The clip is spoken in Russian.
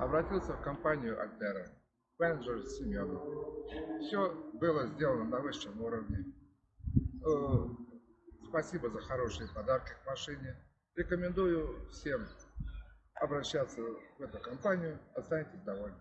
обратился в компанию Альтера, менеджер Семенов. Все было сделано на высшем уровне. Э, спасибо за хорошие подарки к машине. Рекомендую всем обращаться в эту компанию, останетесь довольны.